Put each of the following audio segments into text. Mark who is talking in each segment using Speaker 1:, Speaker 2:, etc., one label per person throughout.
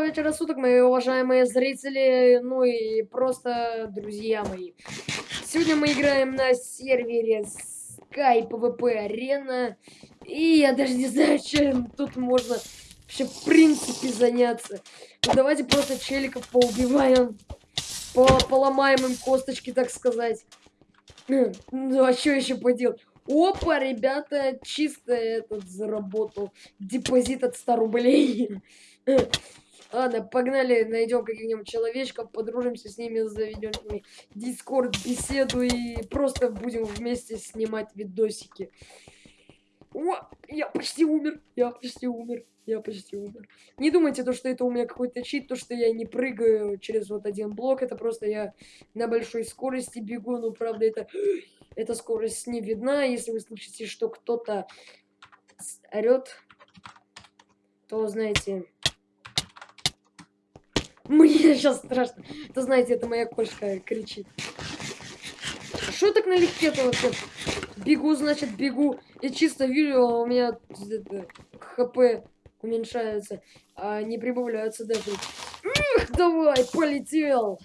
Speaker 1: Доброго вечера суток, мои уважаемые зрители, ну и просто друзья мои. Сегодня мы играем на сервере Sky PvP Arena. И я даже не знаю, чем тут можно вообще в принципе заняться. Ну, давайте просто челиков поубиваем. По поломаем им косточки, так сказать. Ну а что еще поделать? Опа, ребята, чисто этот заработал депозит от 100 рублей. Ладно, погнали, найдем каких-нибудь человечков, подружимся с ними, заведем с ними дискорд, беседу и просто будем вместе снимать видосики. О, я почти умер, я почти умер, я почти умер. Не думайте, то, что это у меня какой-то чит, то, что я не прыгаю через вот один блок, это просто я на большой скорости бегу, ну, правда, это, эта скорость не видна, если вы слышите, что кто-то орет, то, знаете, мне сейчас страшно. Это, знаете, это моя кошка кричит. Что так налегке-то вообще? Бегу, значит, бегу. И чисто вижу, а у меня это, хп уменьшается, а не прибавляются даже. Эх, давай, полетел!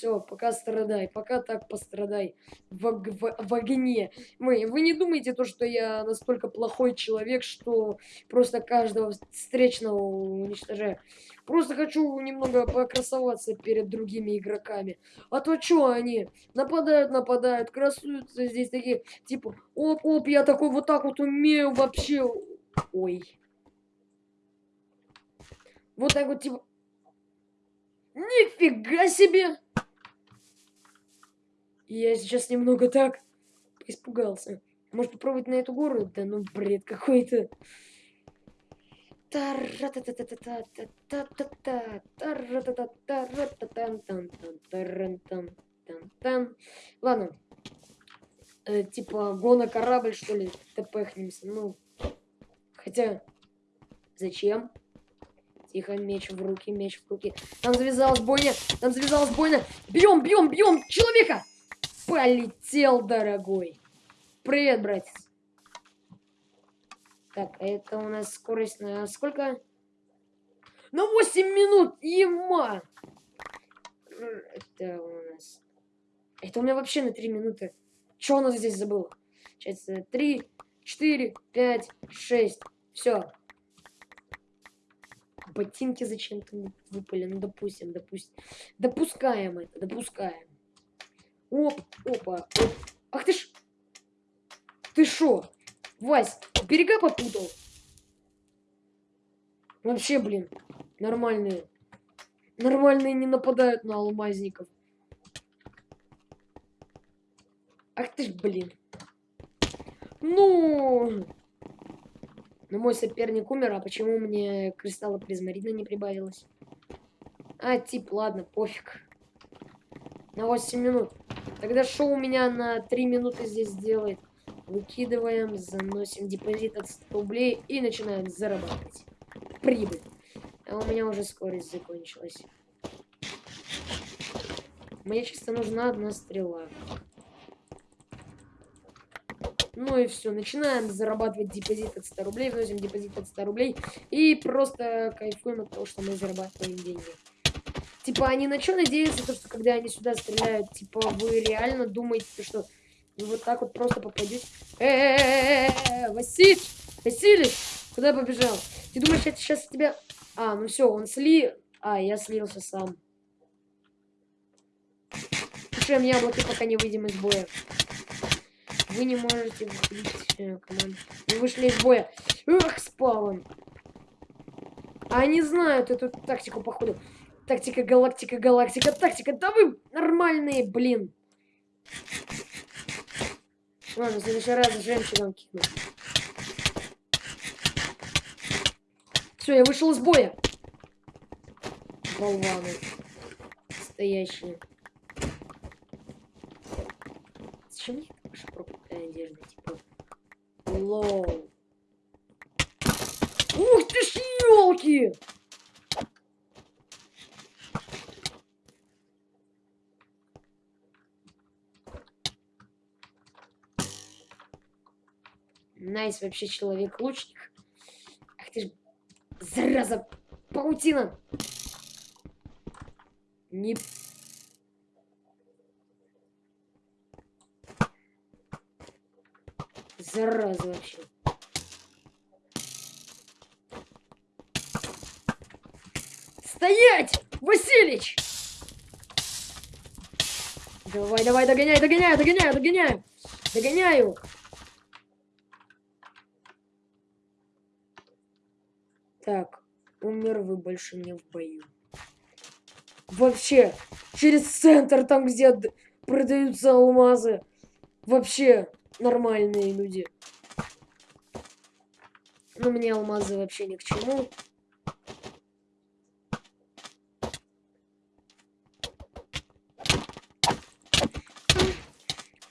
Speaker 1: Все, пока страдай, пока так пострадай в, в, в огне. Вы, вы не думаете то, что я настолько плохой человек, что просто каждого встречного уничтожаю. Просто хочу немного покрасоваться перед другими игроками. А то что они? Нападают, нападают, красуются здесь такие, типа, оп-оп, я такой вот так вот умею вообще. Ой. Вот так вот, типа... Нифига себе! Я сейчас немного так испугался. Может попробовать на эту гору? Да ну бред какой-то. Ладно. Э, типа гона корабль, что ли, тпхнемся. Ну, хотя, зачем? Тихо, меч в руки, меч в руки. Там завязалась бойня, там завязалась бойня. Бьем, бьем, бьем человека! Полетел, дорогой. Привет, братец. Так, это у нас скорость на сколько? На 8 минут! Ема! Это у нас... Это у меня вообще на 3 минуты. Что у нас здесь забыл? Сейчас 3, 4, 5, 6. Все. Ботинки зачем-то выпали. Ну, допустим, допустим. Допускаем это, допускаем. Оп, опа, оп. Ах ты ж... Ты шо? Вась, берега попутал? Вообще, блин, нормальные. Нормальные не нападают на алмазников. Ах ты ж, блин. Ну... Но мой соперник умер, а почему мне кристалла призмарина не прибавилось? А, тип, ладно, пофиг. На 8 минут. Тогда шоу меня на 3 минуты здесь делает. Выкидываем, заносим депозит от 100 рублей и начинаем зарабатывать. Прибыль. А у меня уже скорость закончилась. Мне чисто нужна одна стрела. Ну и все, начинаем зарабатывать депозит от 100 рублей, вносим депозит от 100 рублей и просто кайфуем от того, что мы зарабатываем деньги. Типа, они на что надеются, то, что когда они сюда стреляют, типа, вы реально думаете, что вы вот так вот просто попадете? Эээ, Василь! Василий! Куда побежал? Ты думаешь, это сейчас тебя... А, ну все, он сли... А, я слился сам. Слушаем яблоки, пока не выйдем из боя. Вы не можете э. Вы вышли из боя. Эх, спал А они знают эту тактику, походу. Тактика, галактика, галактика, тактика. Да вы нормальные, блин. Ладно, в следующий раз жемчугом кину. Все, я вышел из боя. Болваны. Стоящие. Зачем мне ваша проклятая одежда? Типа. Лоу. Ух ты ж, елки! Nice вообще человек-лучник. Ах ты ж, зараза, паутина. Не... Зараза вообще. Стоять! Василич! Давай, давай, догоняй, догоняю, догоняю, догоняю. Догоняю. Так, умер вы больше не в бою. Вообще, через центр, там, где продаются алмазы. Вообще, нормальные люди. Но мне алмазы вообще ни к чему.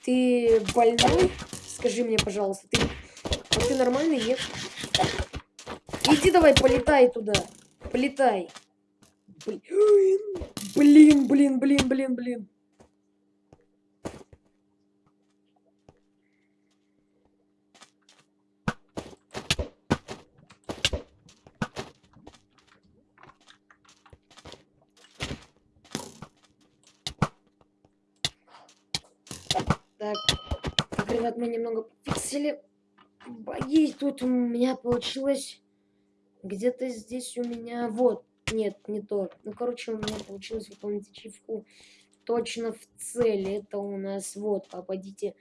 Speaker 1: Ты больной? Скажи мне, пожалуйста, ты, а ты нормальный, нет? Иди давай, полетай туда. Полетай. Блин, блин, блин, блин, блин. Так, так, ребят, мы немного фиксили бои. Тут у меня получилось где-то здесь у меня... Вот, нет, не то. Ну, короче, у меня получилось выполнить ачивку точно в цели. Это у нас, вот, попадите,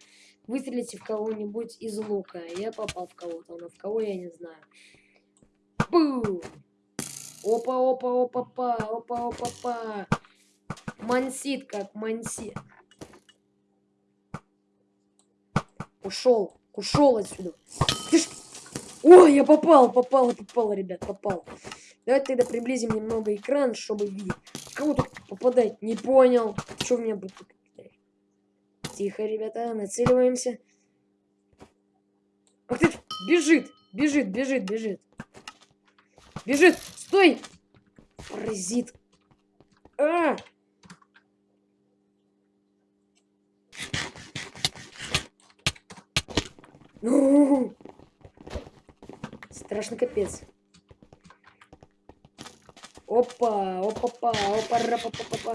Speaker 1: выстрелите в кого-нибудь из лука. Я попал в кого-то, но в кого я не знаю. Бум! Опа, опа, опа, па, опа, опа, па. Мансит как мансит. Ушел. Ушел отсюда. Ты ж... О, я попал, попал, попал, ребят, попал. Давайте тогда приблизим немного экран, чтобы видеть. Кого тут попадать? Не понял. Что у меня будет? Тихо, ребята, нацеливаемся. Ах ты, бежит, бежит, бежит, бежит. Бежит, стой! Паразит. А! Ну, страшно капец. Опа, опа-па, опа ра па па па.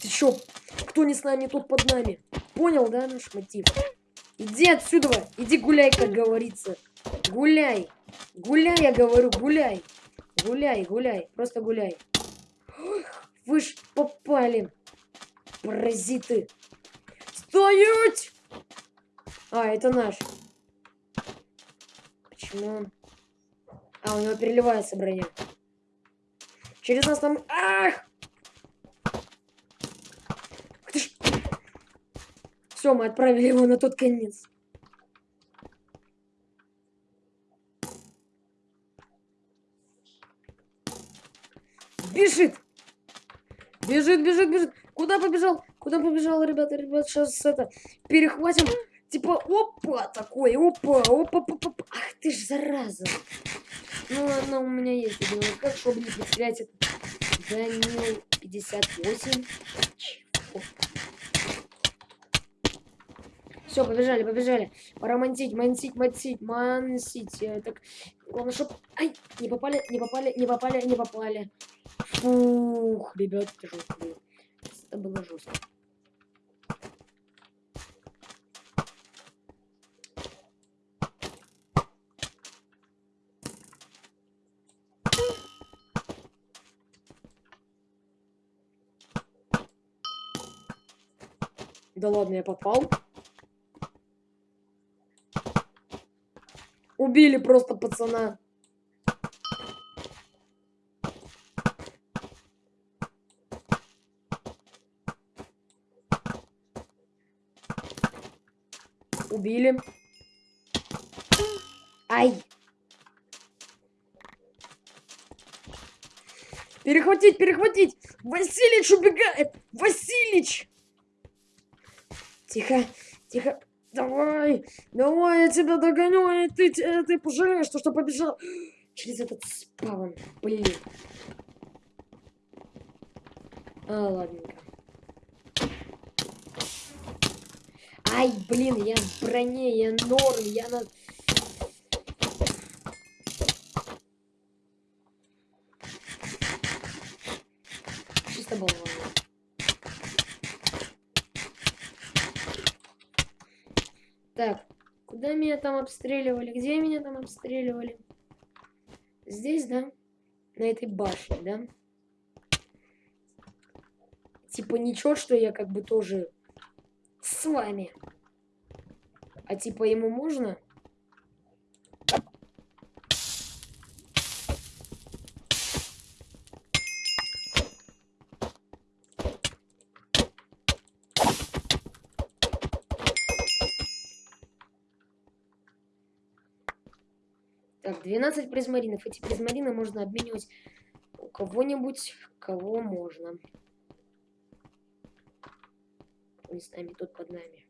Speaker 1: Ты чё? Кто не с нами, тот под нами. Понял, да, наш мотив? Иди отсюда, иди гуляй, как говорится. Гуляй. Гуляй, я говорю, гуляй. Гуляй, гуляй, просто гуляй. Вы ж попали, паразиты. Стоять! А, это наш. Почему он... А, у него переливается броня. Через нас там... Ах! Ж... Все, мы отправили его на тот конец. Бежит! Бежит, бежит, бежит. Куда побежал? Куда побежал, ребята? Ребят, сейчас это перехватим. Типа, опа, такой, опа, опа, опа, опа. Ах ты ж, зараза. Ну, ладно, у меня есть один как, чтобы не потерять это. Данил 58. Все, побежали, побежали. Пора мансить, мансить, мансить, мансить. Так, главное, чтобы... Ай, не попали, не попали, не попали, не попали. Фух, ребят, было. Это было жестко. Да ладно, я попал. Убили просто пацана. Убили. Ай. Перехватить, перехватить. Василич убегает. Василич. Тихо, тихо. Давай, давай, я тебя догоню, и ты, ты, пожалеешь, что, что побежал через этот спавн. Блин. А, ладненько. Ай, блин, я в броне, я норм, я на... Чисто было. Так, куда меня там обстреливали? Где меня там обстреливали? Здесь, да? На этой башне, да? Типа ничего, что я как бы тоже с вами. А типа ему можно? Так, 12 призмаринов. Эти призмарины можно обменивать у кого-нибудь, кого можно. Нами, тут под нами.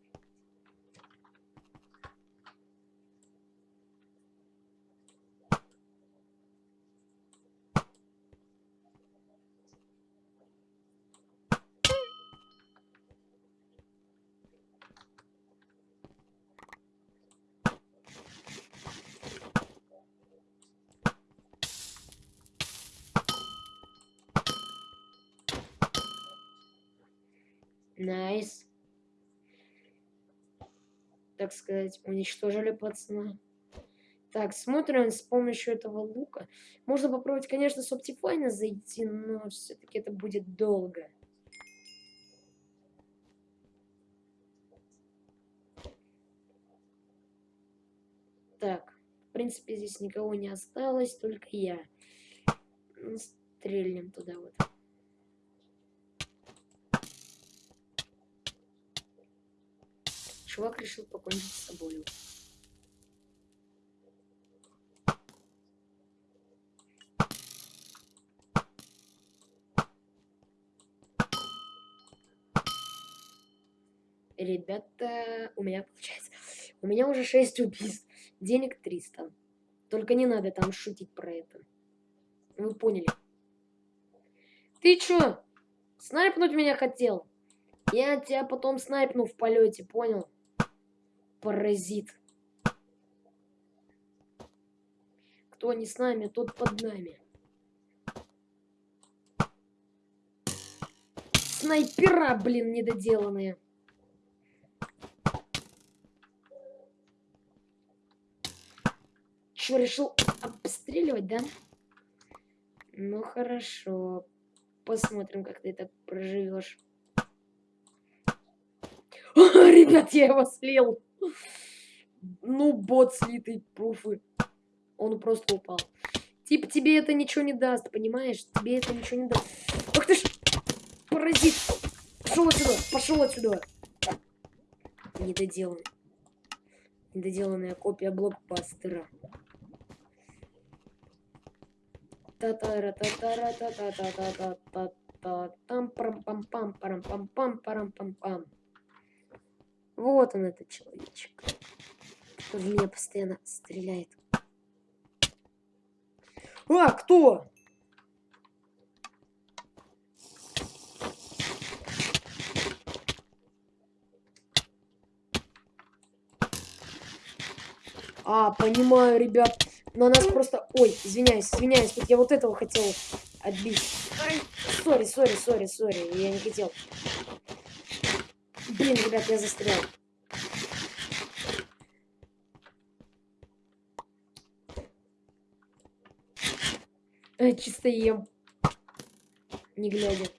Speaker 1: Nice. Так сказать, уничтожили пацана. Так, смотрим с помощью этого лука. Можно попробовать, конечно, с Optifine зайти, но все-таки это будет долго. Так, в принципе, здесь никого не осталось, только я. Стрельнем туда вот. Чувак решил покончить с собой. Ребята, у меня получается... У меня уже 6 убийств. Денег 300. Только не надо там шутить про это. Вы поняли. Ты чё? Снайпнуть меня хотел? Я тебя потом снайпну в полете, понял? Паразит. Кто не с нами, тот под нами. Снайпера, блин, недоделанные. Чё, решил обстреливать, да? Ну хорошо. Посмотрим, как ты это проживешь. Ребят, я его слил. Ну, бот слитый, пруфы. Он просто упал. Типа тебе это ничего не даст, понимаешь? Тебе это ничего не даст. Ах ты ж, паразит. Пошел отсюда, пошел отсюда. Недоделанный. Недоделанная копия блокбастера. Та-та-ра, та-та-ра, та-та-та-та-та-та. Там парам пам пам парам пам пам парам пам пам вот он, этот человечек. В меня постоянно стреляет. А, кто? А, понимаю, ребят. Но нас просто... Ой, извиняюсь, извиняюсь. Тут я вот этого хотел отбить. Sorry, sorry, sorry, sorry. Я не хотел. Блин, ребят, я застрял. Э, чисто ем. Не глядя.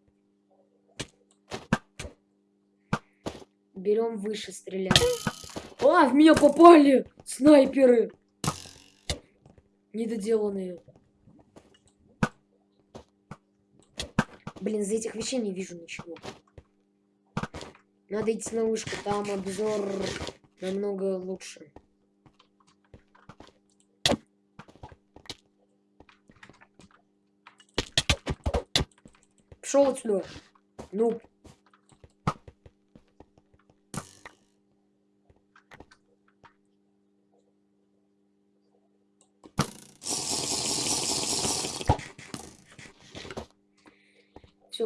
Speaker 1: Берем выше, стреляем. А, в меня попали! Снайперы! Недоделанные. Блин, за этих вещей не вижу ничего. Надо идти на вышку, там обзор намного лучше. Пошел отсюда. Ну.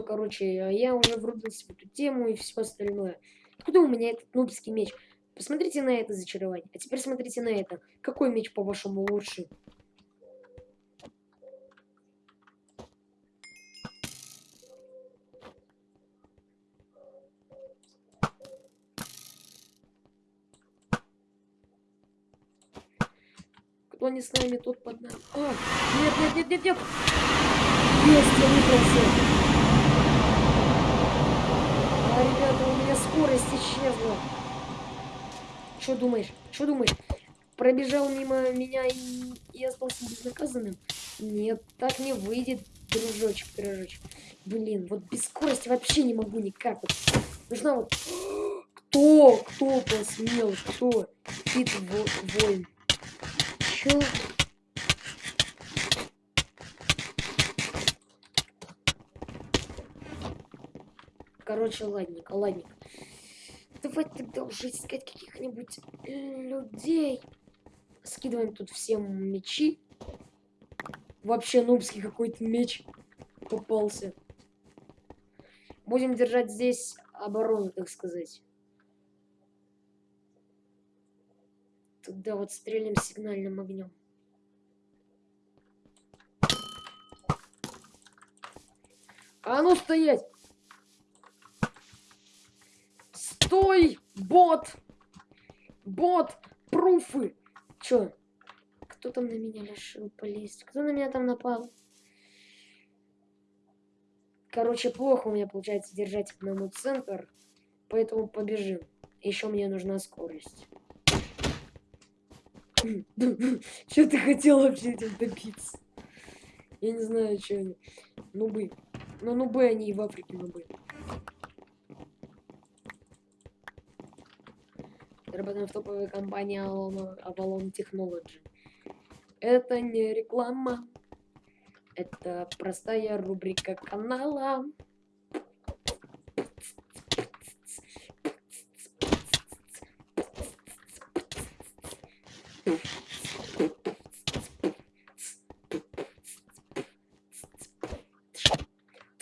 Speaker 1: короче, а я уже врубился в эту тему и все остальное. Откуда у меня этот нубский меч? Посмотрите на это зачарование. А теперь смотрите на это. Какой меч, по-вашему, лучше? Кто не с нами, тот под нами. А, нет, нет, нет, нет, нет. Есть, я не просил ребята, у меня скорость исчезла. Что думаешь? Что думаешь? Пробежал мимо меня и, и остался безнаказанным? Нет, так не выйдет, дружочек, пирожочек. Блин, вот без скорости вообще не могу никак. Вот. Нужна вот... Кто? Кто посмел? Кто? Кит воин. Чё? Короче, ладненько, ладненько. Давай тогда уже искать каких-нибудь людей. Скидываем тут всем мечи. Вообще нубский какой-то меч попался. Будем держать здесь оборону, так сказать. Тогда вот стрелим сигнальным огнем. А ну стоять! Стой, бот! Бот, пруфы! Чё? Кто там на меня решил полезть? Кто на меня там напал? Короче, плохо у меня получается держать одному центр, поэтому побежим. Еще мне нужна скорость. Что ты хотел вообще этим добиться? Я не знаю, что они. Нубы. Но нубы они и в Африке нубы. Работаем в топовой компании Avalon Technology. Это не реклама. Это простая рубрика канала.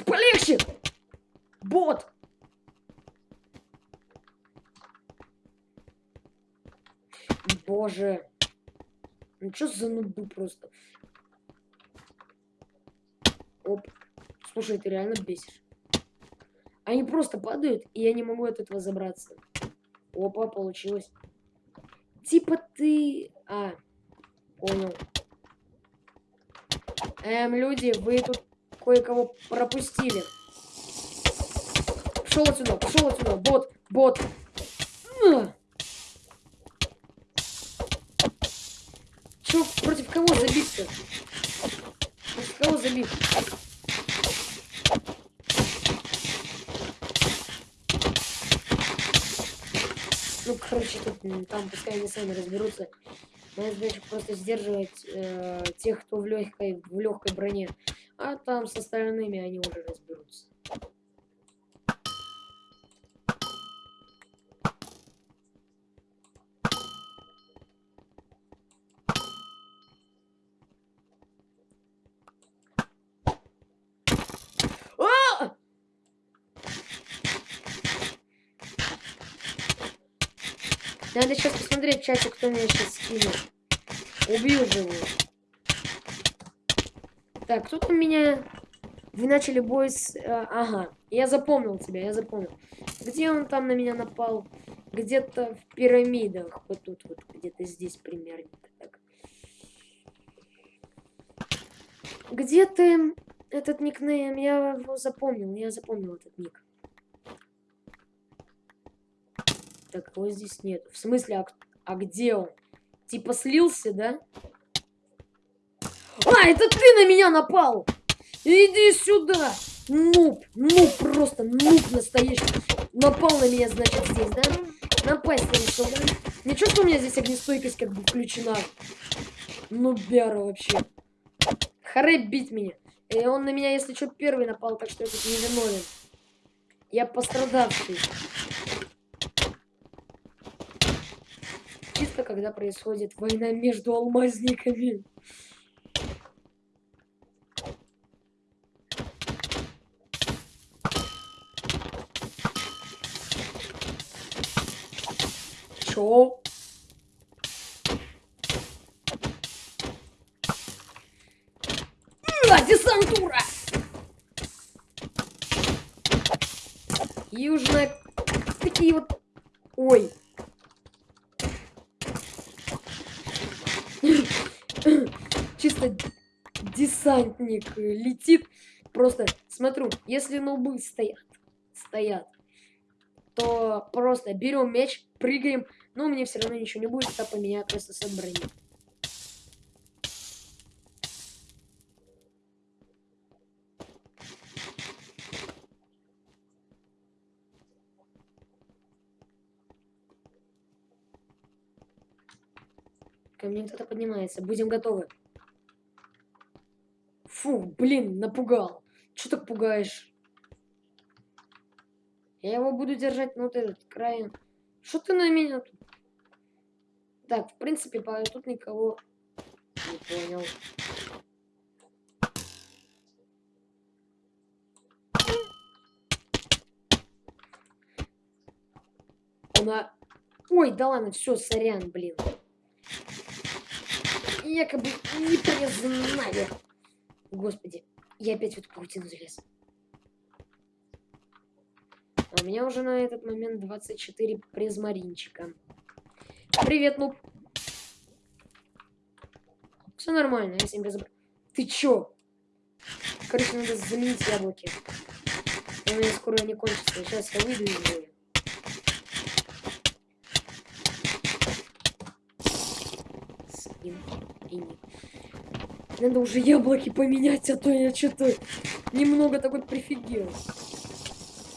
Speaker 1: Полегче! Бот! Боже. Ну что за нубы просто? Оп. Слушай, ты реально бесишь. Они просто падают, и я не могу от этого забраться. Опа, получилось. Типа ты... А, понял. Эм, люди, вы тут кое-кого пропустили. Пошел отсюда, пошел отсюда. Бот, бот. Че, против кого забить-то? Против кого забить? Ну, короче, тут, там пускай они сами разберутся. Моя задача просто сдерживать э, тех, кто в легкой, в легкой броне. А там с остальными они уже разберутся. Надо сейчас посмотреть в чате, кто меня сейчас скинет. Убью живу. Так, кто там меня... Вы начали бой с... Э, ага, я запомнил тебя, я запомнил. Где он там на меня напал? Где-то в пирамидах. Вот тут вот, где-то здесь примерно. Так. Где ты этот никнейм? Я его запомнил, я запомнил этот ник. Так, его здесь нет. В смысле, а, а где он? Типа слился, да? А, это ты на меня напал! Иди сюда! Нуб, нуб просто, нуб настоящий. Напал на меня, значит, здесь, да? Напасть решил, да? Ничего, что у меня здесь огнестойкость как бы включена. Нубяра вообще. Харе бить меня. И он на меня, если что, первый напал, так что я тут не виновен. Я пострадавший. Чисто когда происходит война между алмазниками. Чё? А, десантура! Южная... Такие вот... Ой, просто десантник э, летит. Просто смотрю, если нубы стоят, стоят, то просто берем мяч, прыгаем. Но мне все равно ничего не будет, это поменяю просто с брони. Ко мне кто-то поднимается. Будем готовы. Фу, блин, напугал. Что так пугаешь? Я его буду держать на вот этот край. Что ты на меня тут? Так, в принципе, по тут никого не понял. Она... Ой, да ладно, все, сорян, блин якобы не признали. Господи, я опять в эту паутину залез. А у меня уже на этот момент 24 призмаринчика. Привет, нуб. Все нормально, я всем без... Ты чё? Короче, надо заменить яблоки. У меня скоро они кончатся. Сейчас я выйду из боя. Скин и нет. Надо уже яблоки поменять, а то я что-то немного такой прифигел.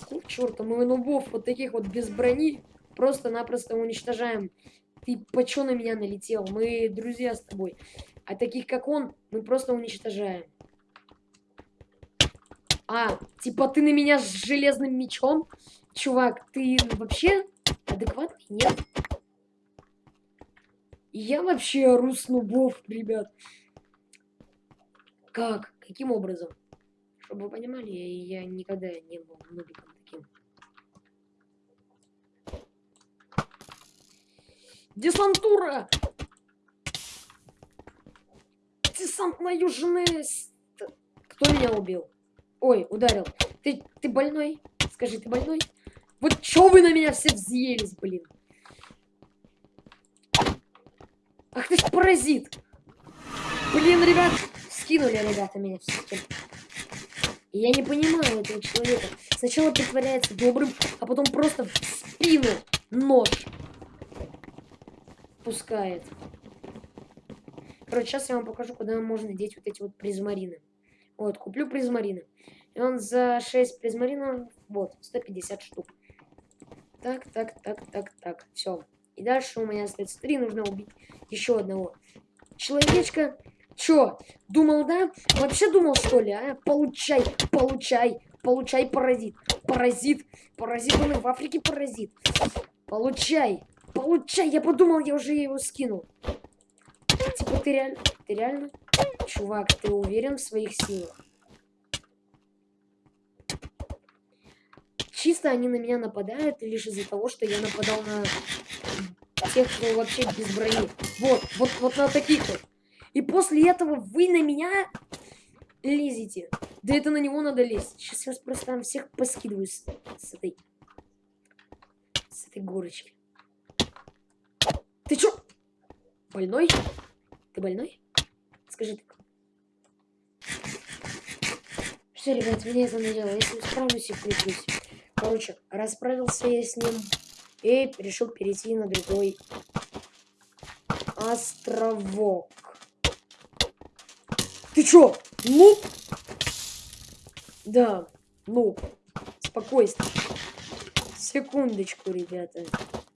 Speaker 1: Ну, черта, мы нубов вот таких вот без брони просто-напросто уничтожаем. Ты по чё на меня налетел? Мы друзья с тобой. А таких, как он, мы просто уничтожаем. А, типа ты на меня с железным мечом? Чувак, ты вообще адекватный? Нет? Я вообще ору с нубов, ребят. Как? Каким образом? Чтобы вы понимали, я, никогда не был нубиком таким. Десантура! Десант на южный... Кто меня убил? Ой, ударил. Ты, ты больной? Скажи, ты больной? Вот чё вы на меня все взъелись, блин? Ах ты ж паразит! Блин, ребят, скинули ребята меня все Я не понимаю этого человека. Сначала притворяется добрым, а потом просто в спину нож пускает. Короче, сейчас я вам покажу, куда можно деть вот эти вот призмарины. Вот, куплю призмарины. И он за 6 призмаринов, вот, 150 штук. Так, так, так, так, так, все. И дальше у меня остается три, нужно убить еще одного. Человечка, чё, думал, да? Вообще думал, что ли, а? Получай, получай, получай, паразит. Паразит, паразит, он и в Африке паразит. Получай, получай, я подумал, я уже его скинул. Типа, ты реально, ты реально? Чувак, ты уверен в своих силах? Чисто они на меня нападают лишь из-за того, что я нападал на тех, кто вообще без брони. Вот, вот, вот на таких вот. И после этого вы на меня лезете. Да это на него надо лезть. Сейчас я просто там всех поскидываю с, с этой... С этой горочки. Ты чё? Больной? Ты больной? Скажи так. Все, ребят, меня это надоело. Если справлюсь и включусь. Короче, расправился я с ним и решил перейти на другой островок. Ты чё, нуб? Да, нуб. Спокойствие. Секундочку, ребята.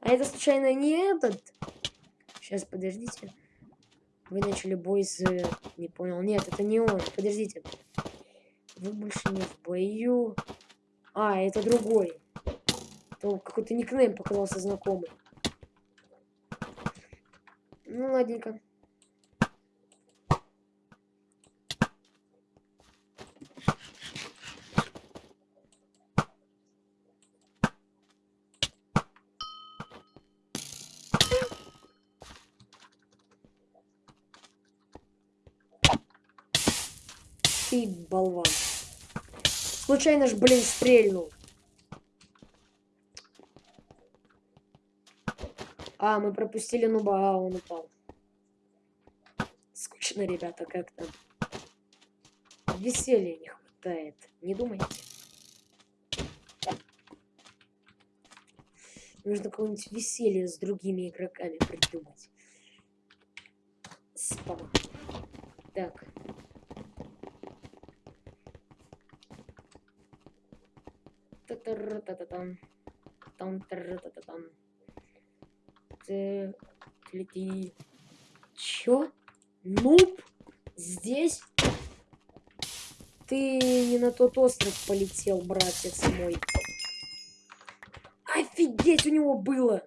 Speaker 1: А это случайно не этот? Сейчас, подождите. Вы начали бой с... Не понял. Нет, это не он. Подождите. Вы больше не в бою. А, это другой. То какой-то никнейм показался знакомый. Ну, ладненько. Болван. Случайно ж, блин, стрельнул. А, мы пропустили нуба, а он упал. Скучно, ребята, как-то. Веселья не хватает. Не думайте. Нужно какое-нибудь веселье с другими игроками придумать. Спам. Так. Ты... Лети. Чё? Нуб? Здесь? Ты не на тот остров полетел, братец мой. Офигеть, у него было!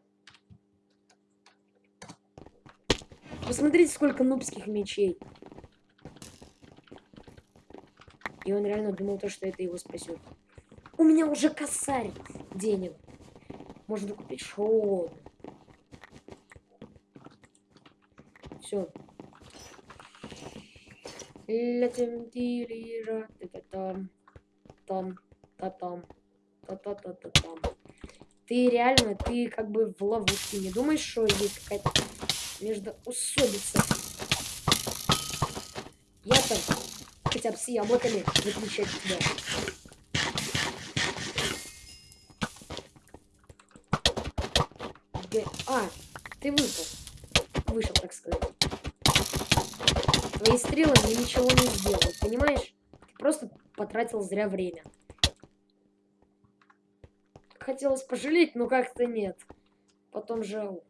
Speaker 1: Посмотрите, сколько нубских мечей. И он реально думал то, что это его спасет. У меня уже косарь денег. Можно купить шоу. Все. Летим тирира, там, там, та там, та та та та там. Ты реально, ты как бы в ловушке. Не думаешь, что есть какая-то междоусобица? Я там хотя бы с яблоками выключать тебя. А, ты вышел. Вышел, так сказать. Твои стрелы мне ничего не сделают, понимаешь? Ты просто потратил зря время. Хотелось пожалеть, но как-то нет. Потом жал.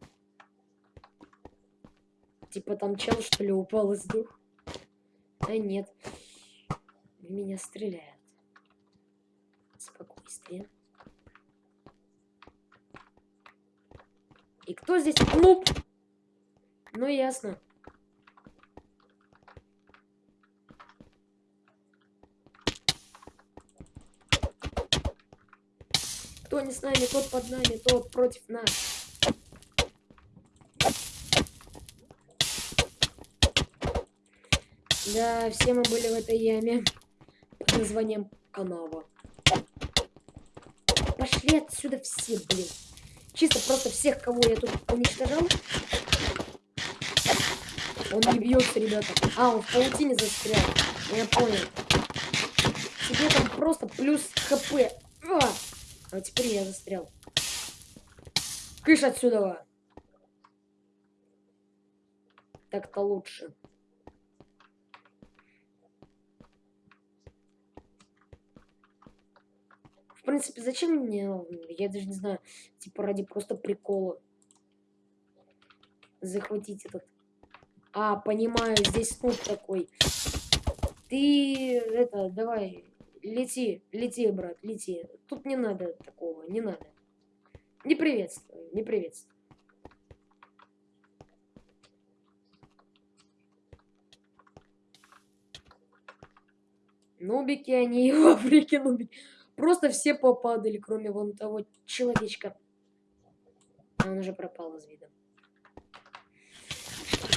Speaker 1: Типа там чел, что ли, упал из дух? А нет. Меня стреляют. Спокойствие. И кто здесь? Нуб! Ну, ясно. Кто не с нами, тот под нами, тот против нас. Да, все мы были в этой яме под названием канава. Пошли отсюда все, блин. Чисто просто всех, кого я тут уничтожал. Он не бьется, ребята. А, он в паутине застрял. Я понял. Тебе там просто плюс хп. А, а теперь я застрял. Кыш отсюда. Так-то лучше. Принципе, зачем мне, я даже не знаю, типа ради просто прикола захватить этот... А, понимаю, здесь снуп такой. Ты, это, давай, лети, лети, брат, лети. Тут не надо такого, не надо. Не приветствую, не приветствую. Нубики они в Африке нубики. Просто все попадали, кроме вон того человечка. А он уже пропал из вида.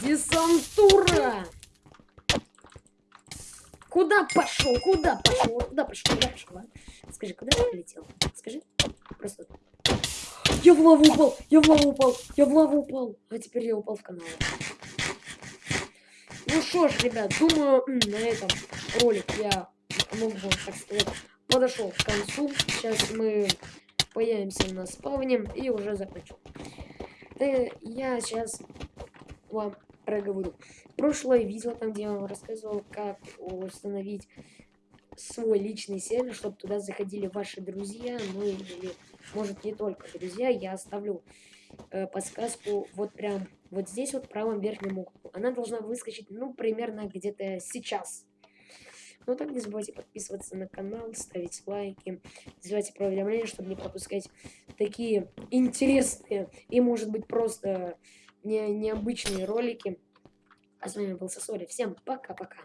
Speaker 1: Десантура! Куда пошел? Куда пошел? Куда пошел? Куда пошел? А? Скажи, куда ты полетел? Скажи. Просто. Я в лаву упал! Я в лаву упал! Я в лаву упал! А теперь я упал в канал. Ну что ж, ребят, думаю, на этом ролик я могу вам, так сказать, подошел к концу. Сейчас мы появимся на спавне и уже закончу. Я сейчас вам проговорю. Прошлое видео, там где я вам рассказывал, как установить свой личный сервер, чтобы туда заходили ваши друзья, ну или может не только друзья, я оставлю э, подсказку вот прям вот здесь вот в правом верхнем углу. Она должна выскочить, ну, примерно где-то сейчас. Ну, так не забывайте подписываться на канал, ставить лайки, не забывайте про уведомления, чтобы не пропускать такие интересные и, может быть, просто не, необычные ролики. А с вами был Сосори. Всем пока-пока.